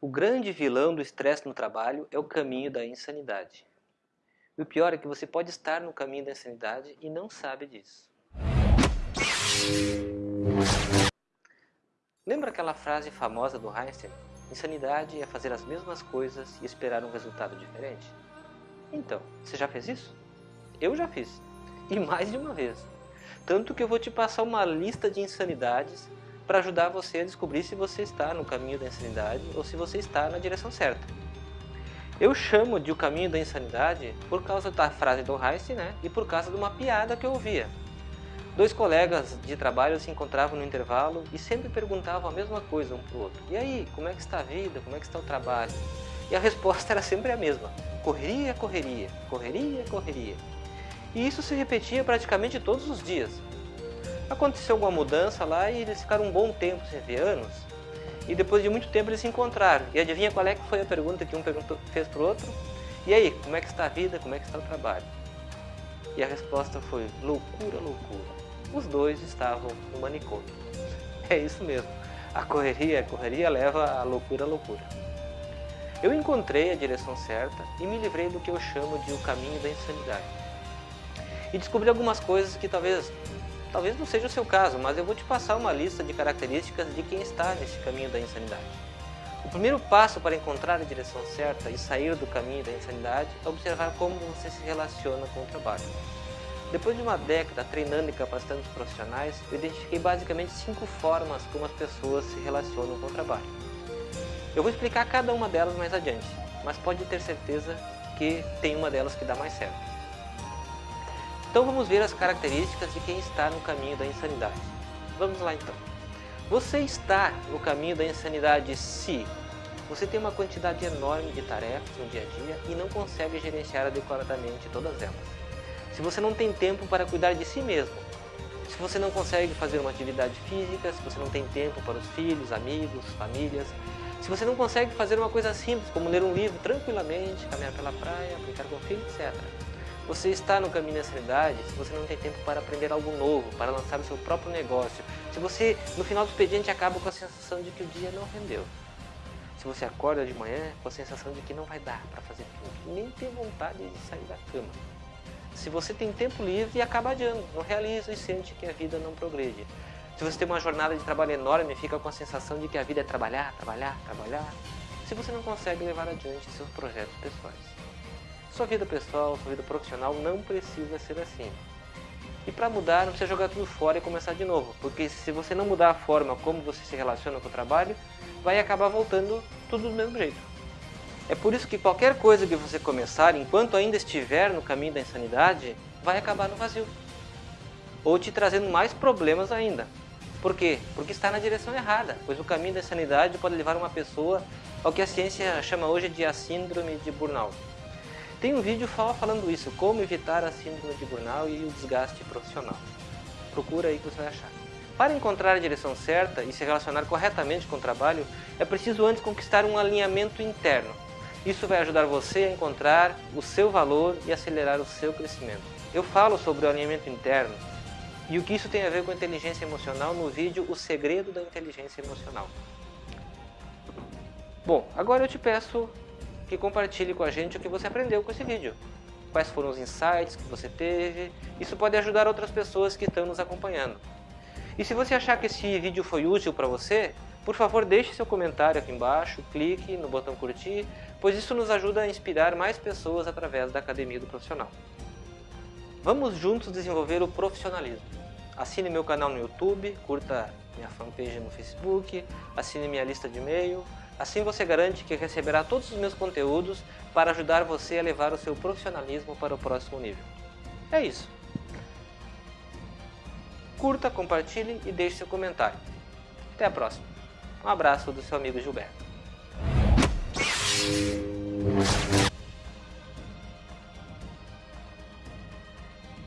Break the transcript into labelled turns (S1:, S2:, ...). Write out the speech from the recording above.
S1: O grande vilão do estresse no trabalho é o caminho da insanidade. E o pior é que você pode estar no caminho da insanidade e não sabe disso. Lembra aquela frase famosa do Einstein? Insanidade é fazer as mesmas coisas e esperar um resultado diferente? Então, você já fez isso? Eu já fiz. E mais de uma vez. Tanto que eu vou te passar uma lista de insanidades para ajudar você a descobrir se você está no caminho da insanidade ou se você está na direção certa. Eu chamo de o caminho da insanidade por causa da frase do Heiss né, e por causa de uma piada que eu ouvia. Dois colegas de trabalho se encontravam no intervalo e sempre perguntavam a mesma coisa um para o outro. E aí, como é que está a vida? Como é que está o trabalho? E a resposta era sempre a mesma. Correria, correria, correria, correria. E isso se repetia praticamente todos os dias. Aconteceu alguma mudança lá e eles ficaram um bom tempo sem ver, anos. E depois de muito tempo eles se encontraram. E adivinha qual é que foi a pergunta que um perguntou, fez para o outro? E aí, como é que está a vida, como é que está o trabalho? E a resposta foi loucura, loucura. Os dois estavam no manicômio. É isso mesmo. A correria, a correria leva a loucura, a loucura. Eu encontrei a direção certa e me livrei do que eu chamo de o caminho da insanidade. E descobri algumas coisas que talvez Talvez não seja o seu caso, mas eu vou te passar uma lista de características de quem está nesse caminho da insanidade. O primeiro passo para encontrar a direção certa e sair do caminho da insanidade é observar como você se relaciona com o trabalho. Depois de uma década treinando e capacitando os profissionais, eu identifiquei basicamente cinco formas como as pessoas se relacionam com o trabalho. Eu vou explicar cada uma delas mais adiante, mas pode ter certeza que tem uma delas que dá mais certo. Então vamos ver as características de quem está no caminho da insanidade. Vamos lá então. Você está no caminho da insanidade se você tem uma quantidade enorme de tarefas no dia a dia e não consegue gerenciar adequadamente todas elas. Se você não tem tempo para cuidar de si mesmo, se você não consegue fazer uma atividade física, se você não tem tempo para os filhos, amigos, famílias, se você não consegue fazer uma coisa simples como ler um livro tranquilamente, caminhar pela praia, brincar com o filho, etc. Você está no caminho da seriedade se você não tem tempo para aprender algo novo, para lançar o seu próprio negócio. Se você, no final do expediente, acaba com a sensação de que o dia não rendeu. Se você acorda de manhã com a sensação de que não vai dar para fazer tudo, nem tem vontade de sair da cama. Se você tem tempo livre e acaba adiando, não realiza e sente que a vida não progride. Se você tem uma jornada de trabalho enorme e fica com a sensação de que a vida é trabalhar, trabalhar, trabalhar. Se você não consegue levar adiante seus projetos pessoais. Sua vida pessoal, sua vida profissional não precisa ser assim. E para mudar, não precisa jogar tudo fora e começar de novo, porque se você não mudar a forma como você se relaciona com o trabalho, vai acabar voltando tudo do mesmo jeito. É por isso que qualquer coisa que você começar, enquanto ainda estiver no caminho da insanidade, vai acabar no vazio. Ou te trazendo mais problemas ainda. Por quê? Porque está na direção errada, pois o caminho da insanidade pode levar uma pessoa ao que a ciência chama hoje de a síndrome de burnout. Tem um vídeo falando isso, como evitar a síndrome de burnout e o desgaste profissional. Procura aí que você vai achar. Para encontrar a direção certa e se relacionar corretamente com o trabalho, é preciso antes conquistar um alinhamento interno. Isso vai ajudar você a encontrar o seu valor e acelerar o seu crescimento. Eu falo sobre o alinhamento interno e o que isso tem a ver com inteligência emocional no vídeo O Segredo da Inteligência Emocional. Bom, agora eu te peço que compartilhe com a gente o que você aprendeu com esse vídeo. Quais foram os insights que você teve, isso pode ajudar outras pessoas que estão nos acompanhando. E se você achar que esse vídeo foi útil para você, por favor deixe seu comentário aqui embaixo, clique no botão curtir, pois isso nos ajuda a inspirar mais pessoas através da Academia do Profissional. Vamos juntos desenvolver o profissionalismo. Assine meu canal no YouTube, curta minha fanpage no Facebook, assine minha lista de e-mail, Assim você garante que receberá todos os meus conteúdos para ajudar você a levar o seu profissionalismo para o próximo nível. É isso. Curta, compartilhe e deixe seu comentário. Até a próxima. Um abraço do seu amigo Gilberto.